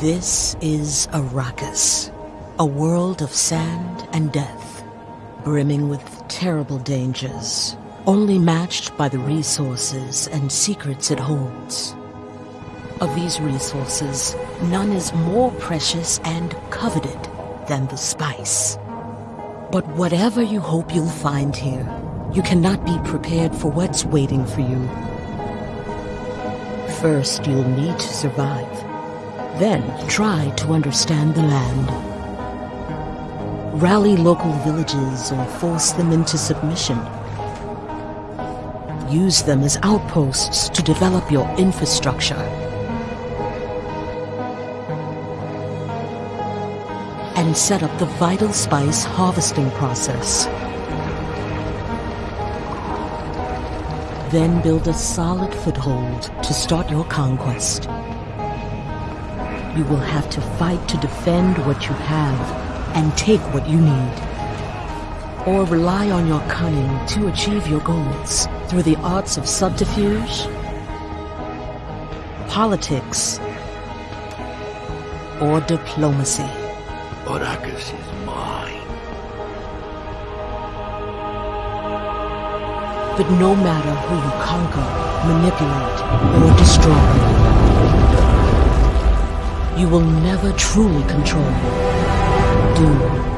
This is Arrakis, a world of sand and death, brimming with terrible dangers, only matched by the resources and secrets it holds. Of these resources, none is more precious and coveted than the spice. But whatever you hope you'll find here, you cannot be prepared for what's waiting for you. First, you'll need to survive. Then, try to understand the land. Rally local villages or force them into submission. Use them as outposts to develop your infrastructure. And set up the vital spice harvesting process. Then build a solid foothold to start your conquest. You will have to fight to defend what you have and take what you need. Or rely on your cunning to achieve your goals through the arts of subterfuge, politics, or diplomacy. Arrakis is mine. But no matter who you conquer, manipulate, or destroy, you will never truly control Dune.